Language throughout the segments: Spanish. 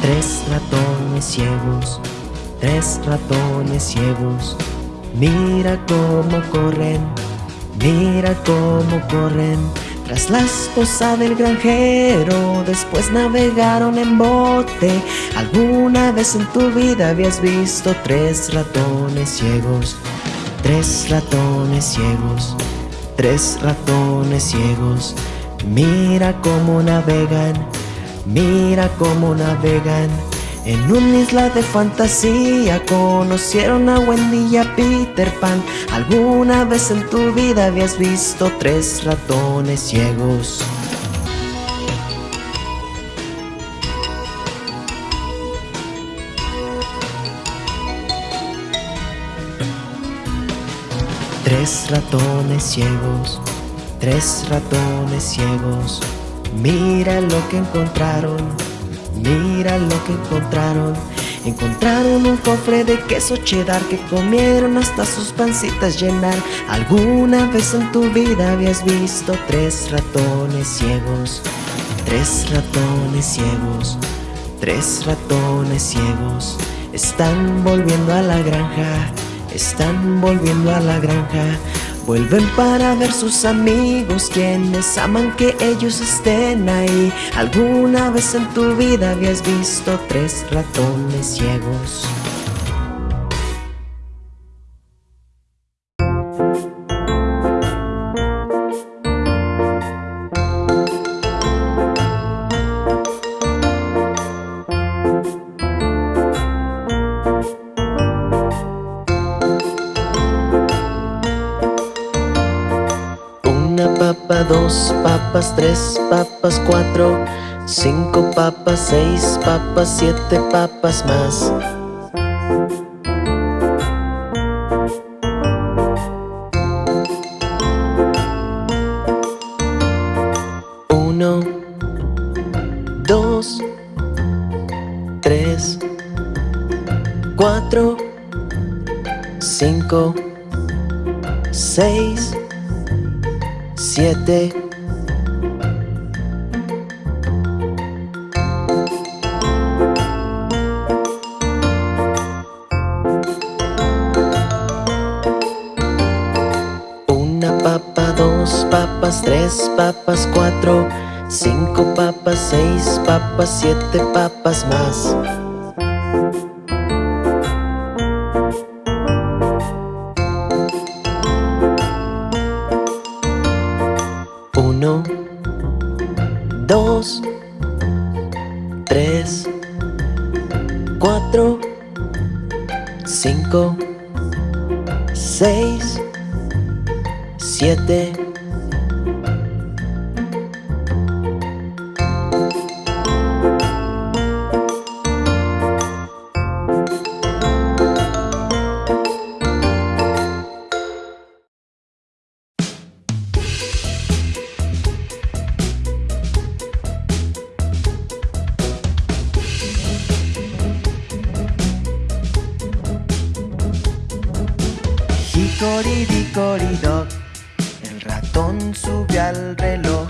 Tres ratones ciegos, tres ratones ciegos. Mira cómo corren, mira cómo corren. Tras la esposa del granjero, después navegaron en bote. ¿Alguna vez en tu vida habías visto tres ratones ciegos? Tres ratones ciegos, tres ratones ciegos. Mira cómo navegan, mira cómo navegan. En una isla de fantasía conocieron a Wendy y a Peter Pan. ¿Alguna vez en tu vida habías visto tres ratones ciegos? Tres ratones ciegos, tres ratones ciegos. Mira lo que encontraron, mira lo que encontraron. Encontraron un cofre de queso cheddar que comieron hasta sus pancitas llenar. ¿Alguna vez en tu vida habías visto tres ratones ciegos? Tres ratones ciegos, tres ratones ciegos. Están volviendo a la granja, están volviendo a la granja. Vuelven para ver sus amigos quienes aman que ellos estén ahí. ¿Alguna vez en tu vida habías visto tres ratones ciegos? Dos papas, tres papas, cuatro, cinco papas, seis papas, siete papas más. Uno, dos, tres, cuatro, cinco, seis, siete. Una papa, dos papas, tres papas, cuatro, cinco papas, seis papas, siete papas más. 4, 5, 6, 7, Coridicoridoc El ratón subió al reloj.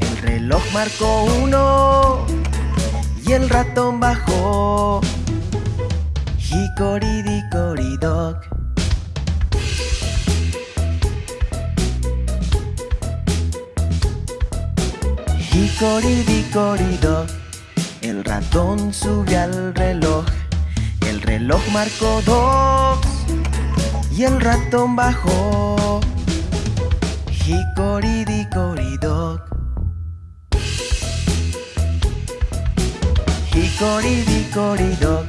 El reloj marcó uno. Y el ratón bajó. Hicoridicoridoc Hicoridicoridoc El ratón subió al reloj. El reloj marcó dos y el ratón bajó. Hicoridicoridoc. Hicoridicoridoc.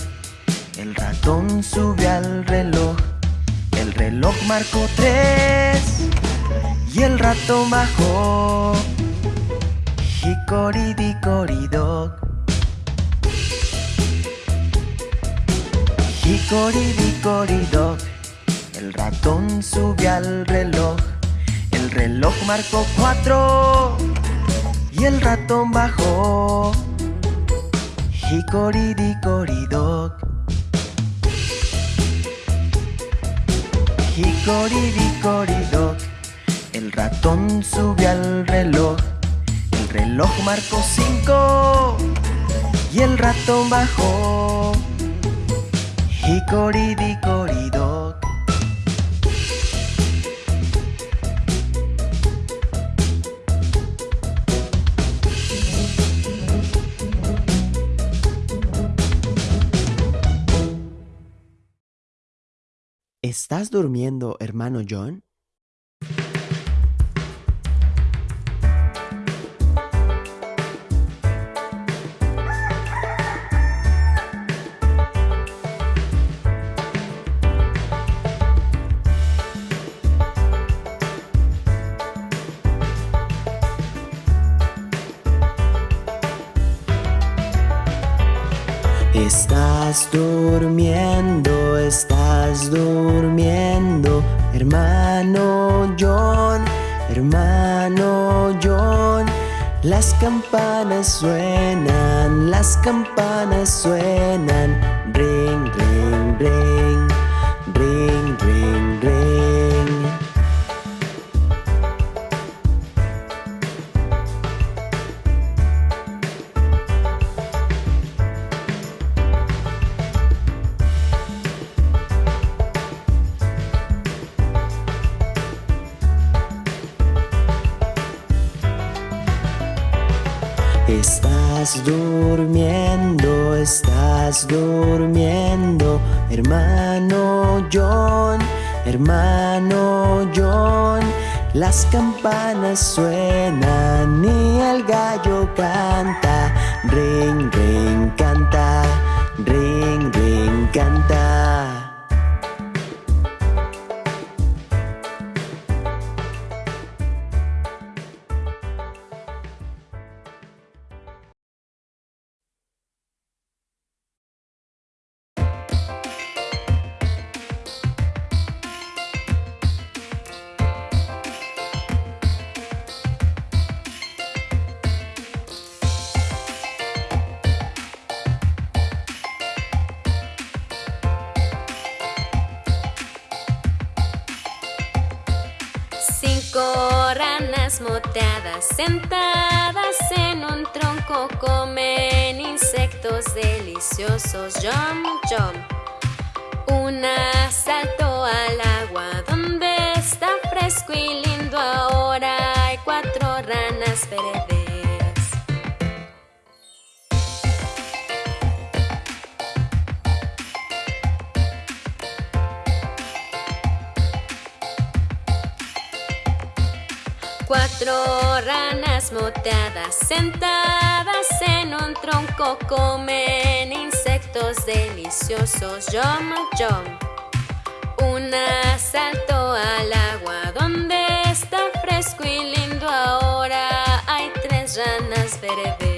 El ratón sube al reloj. El reloj marcó tres y el ratón bajó. Hicoridicoridoc. Hicoridicoridoc. El ratón sube al reloj. El reloj marcó cuatro y el ratón bajó. Hicoridicoridoc. Hicoridicoridoc, el ratón sube al reloj. El reloj marcó cinco y el ratón bajó. Hicoridicoridoc. ¿Estás durmiendo, hermano John? Estás durmiendo, estás durmiendo, hermano John, hermano John. Las campanas suenan, las campanas suenan, ring, ring, ring, estás durmiendo, hermano John, hermano John. Las campanas suenan y el gallo canta, ring, ring, canta, ring, ring, canta. Ranas moteadas sentadas en un tronco comen insectos deliciosos. Jump, jump. Una saltó al agua donde está fresco y lindo. Ahora hay cuatro ranas verdes. Cuatro ranas moteadas sentadas en un tronco comen insectos deliciosos. Yum, yum. Una saltó al agua donde está fresco y lindo. Ahora hay tres ranas verdes.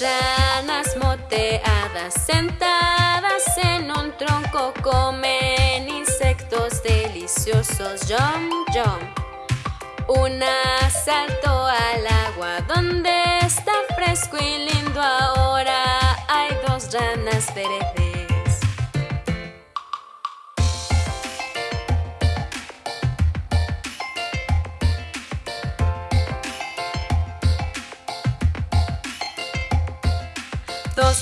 Ranas moteadas sentadas en un tronco comen insectos deliciosos. Jump, jump. Una saltó al agua donde está fresco y lindo. Ahora hay dos ranas verdes.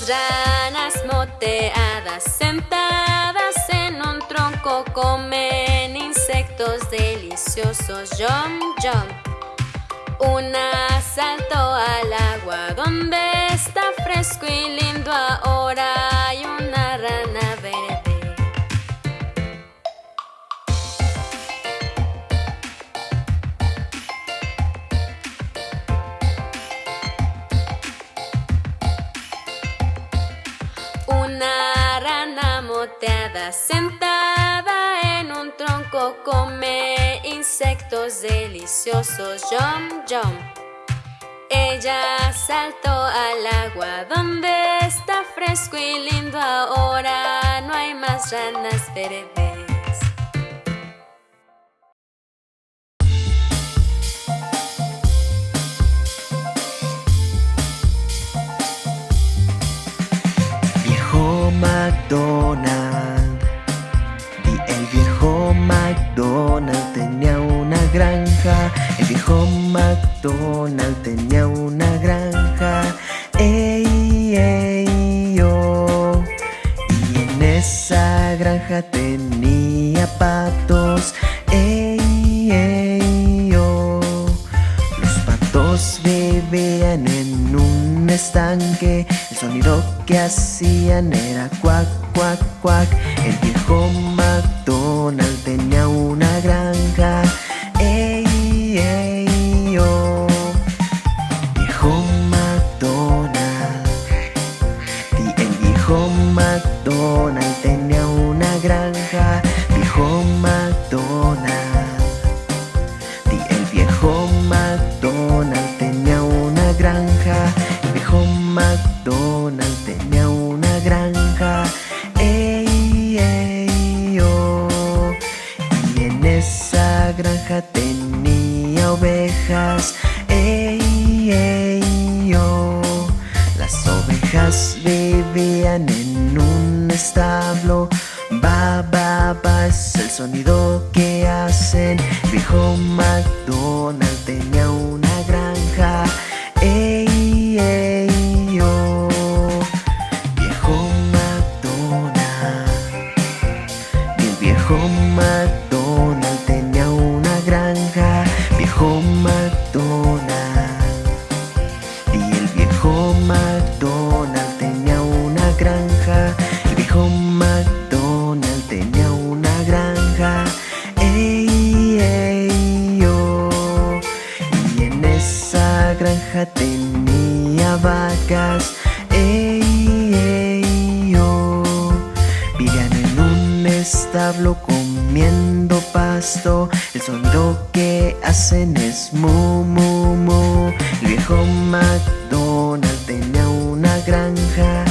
Ranas moteadas sentadas en un tronco comen insectos deliciosos. Jump, jump. Una saltó al agua donde está fresco y lindo. Ahora Sentada en un tronco, come insectos deliciosos, yom yom. Ella saltó al agua donde está fresco y lindo ahora, no hay más ranas verdes. Madonna John McDonald tenía una granja ey, ey, oh. Y en esa granja tenía patos ey, ey, oh. Los patos bebían en un estanque El sonido que hacían era cuac, cuac, cuac El viejo granja.